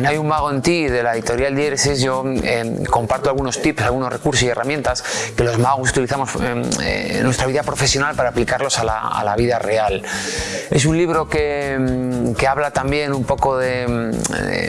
En Hay un mago en ti de la editorial Diéresis yo eh, comparto algunos tips, algunos recursos y herramientas que los magos utilizamos eh, en nuestra vida profesional para aplicarlos a la, vida real. Es un libro que, que habla también un poco de,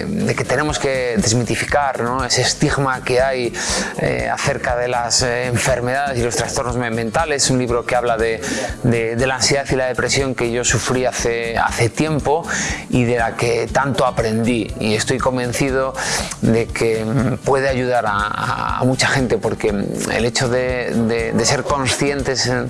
de, que tenemos que desmitificar ¿no? ese estigma que hay eh, acerca de las enfermedades y los trastornos mentales. Es un libro que habla de, de, la ansiedad y la depresión que yo sufrí hace, hace tiempo y de la que tanto aprendí y estoy convencido de que puede ayudar a, mucha gente porque el hecho de, ser conscientes eh,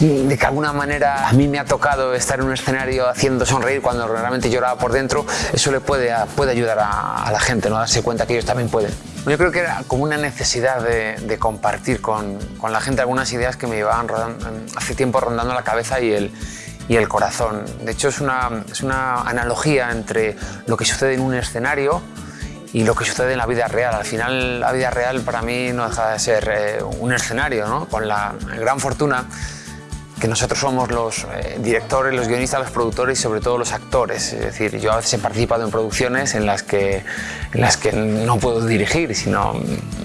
de que alguna manera a mí me ha tocado estar en un escenario haciendo sonreír cuando realmente lloraba por dentro, eso le puede, puede ayudar a, la gente, ¿no? darse cuenta que ellos también pueden. Yo creo que era como una necesidad de, compartir con, con, la gente algunas ideas que me llevaban hace tiempo rondando la cabeza y el, y el corazón. De hecho, es una, es una analogía entre lo que sucede en un escenario y lo que sucede en la vida real. Al final, la vida real para mí no deja de ser eh, un escenario, ¿no? con la gran fortuna que nosotros somos los eh, directores, los guionistas, los productores y sobre todo los actores. Es decir, yo a veces he participado en producciones en las que, en las que no puedo dirigir, sino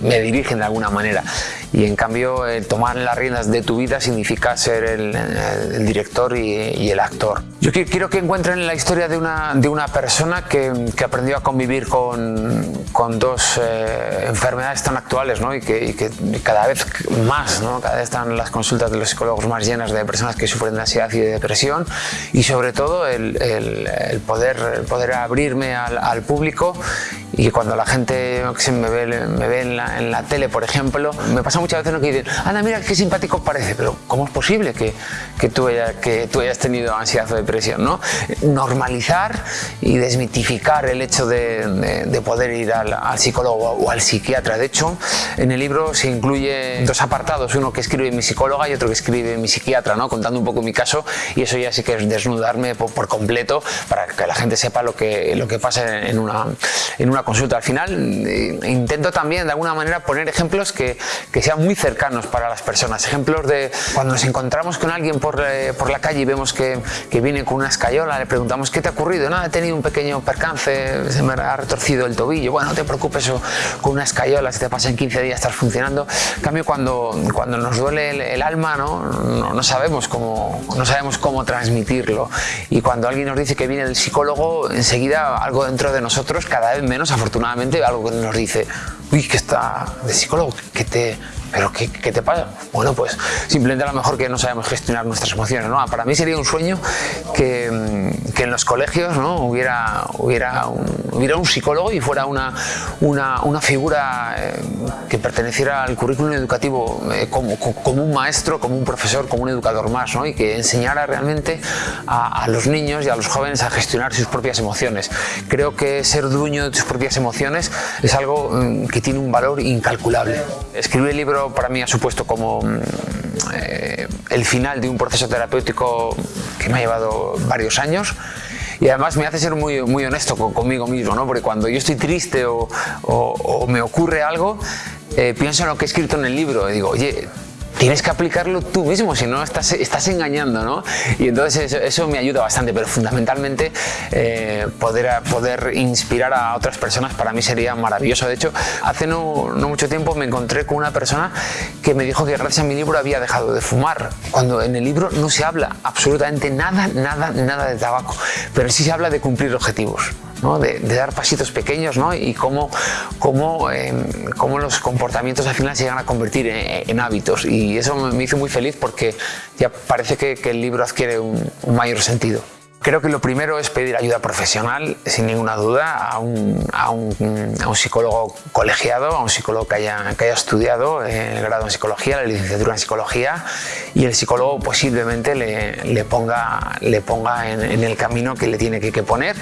me dirigen de alguna manera. Y en cambio, el tomar las riendas de tu vida significa ser el, director y, el actor. Yo quiero que encuentren la historia de una, de una persona que, que aprendió a convivir con, con dos eh, enfermedades tan actuales ¿no? y, que, y, que, cada vez más, ¿no? cada vez están las consultas de los psicólogos más llenas de personas que sufren de ansiedad y de depresión y sobre todo el, poder, poder abrirme al público y que cuando la gente me ve, me ve en, la, en, la, tele, por ejemplo, me pasa muchas veces que dicen, anda, mira qué simpático parece, pero ¿cómo es posible que, que, tú, haya, que tú hayas tenido ansiedad o depresión? ¿no? Normalizar y desmitificar el hecho de, de, poder ir al, al, psicólogo o al psiquiatra. De hecho, en el libro se incluye dos apartados, uno que escribe mi psicóloga y otro que escribe mi psiquiatra, ¿no? contando un poco mi caso y eso ya sí que es desnudarme por, por completo para que la gente sepa lo que, lo que pasa en una, en una consulta. Al final eh, intento también de alguna manera poner ejemplos que, que, sean muy cercanos para las personas. Ejemplos de cuando nos encontramos con alguien por, eh, por la calle y vemos que, que, viene con una escayola, le preguntamos ¿qué te ha ocurrido? Nada, he tenido un pequeño percance, se me ha retorcido el tobillo. Bueno, no te preocupes, con una escayola, si te pasa en 15 días estás funcionando. En cambio, cuando, cuando nos duele el, alma, ¿no? No, no, sabemos cómo, no sabemos cómo transmitirlo. Y cuando alguien nos dice que viene del psicólogo, enseguida algo dentro de nosotros cada vez menos afortunadamente algo que nos dice, uy, que está de psicólogo, que te, ¿Pero qué, qué, te pasa? Bueno, pues simplemente a lo mejor que no sabemos gestionar nuestras emociones. ¿no? Para mí sería un sueño que, mm, que en los colegios ¿no? hubiera, hubiera, un, hubiera un psicólogo y fuera una, una, una figura eh, que perteneciera al currículum educativo eh, como, como, un maestro, como un profesor, como un educador más, ¿no? y que enseñara realmente a, a los niños y a los jóvenes a gestionar sus propias emociones. Creo que ser dueño de tus propias emociones es algo mm, que tiene un valor incalculable. Escribir el libro para mí ha supuesto como mm, eh, el final de un proceso terapéutico que me ha llevado varios años y además me hace ser muy, muy honesto conmigo mismo, ¿no? porque cuando yo estoy triste o, me ocurre algo, eh, pienso en lo que he escrito en el libro y digo, oye, tienes que aplicarlo tú mismo, si no estás, estás engañando, ¿no? Y entonces eso, me ayuda bastante, pero fundamentalmente eh, poder, inspirar a otras personas para mí sería maravilloso. De hecho, hace no, no, mucho tiempo me encontré con una persona que me dijo que gracias a mi libro había dejado de fumar, cuando en el libro no se habla absolutamente nada, nada, nada de tabaco, pero sí se habla de cumplir objetivos de, dar pasitos pequeños ¿no? y cómo, cómo, em, cómo, los comportamientos al final se llegan a convertir en, hábitos. Y eso me hizo muy feliz porque ya parece que, el libro adquiere un mayor sentido. Creo que lo primero es pedir ayuda profesional, sin ninguna duda, a un, a un, a un psicólogo colegiado, a un psicólogo que haya, que haya estudiado el grado en psicología, la licenciatura en psicología, y el psicólogo posiblemente le, le ponga, le ponga en, en, el camino que le tiene que, que, poner,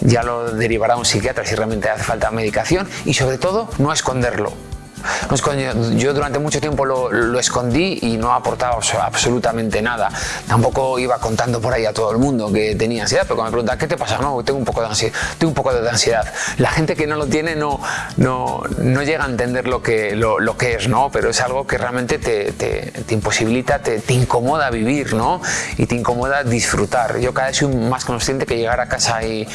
ya lo derivará a un psiquiatra si realmente hace falta medicación, y sobre todo no esconderlo yo durante mucho tiempo lo, escondí y no ha aportado absolutamente nada. Tampoco iba contando por ahí a todo el mundo que tenía ansiedad, pero cuando me ¿qué te pasa? No, tengo un poco de ansiedad. Tengo un poco de ansiedad. La gente que no lo tiene no, no, no llega a entender lo que, lo, que es, ¿no? Pero es algo que realmente te, te, te imposibilita, te, incomoda vivir, ¿no? Y te incomoda disfrutar. Yo cada vez soy más consciente que llegar a casa y,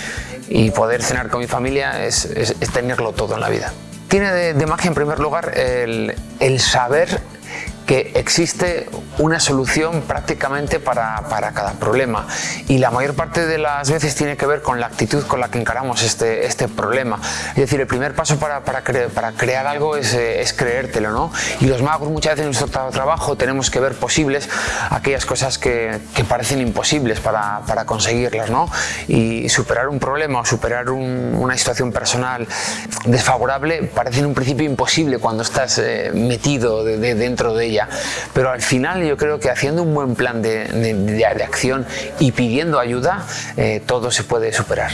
y poder cenar con mi familia es, es tenerlo todo en la vida. Tiene de, magia en primer lugar el, el saber que existe una solución prácticamente para, para, cada problema y la mayor parte de las veces tiene que ver con la actitud con la que encaramos este, este problema. Es decir, el primer paso para, para, cre para crear algo es, eh, es, creértelo, ¿no? Y los magos muchas veces en nuestro trabajo tenemos que ver posibles aquellas cosas que, que parecen imposibles para, conseguirlas, ¿no? Y superar un problema o superar un, una situación personal desfavorable parece en un principio imposible cuando estás eh, metido de, de, dentro de ella pero al final yo creo que haciendo un buen plan de, de, acción y pidiendo ayuda, eh, todo se puede superar.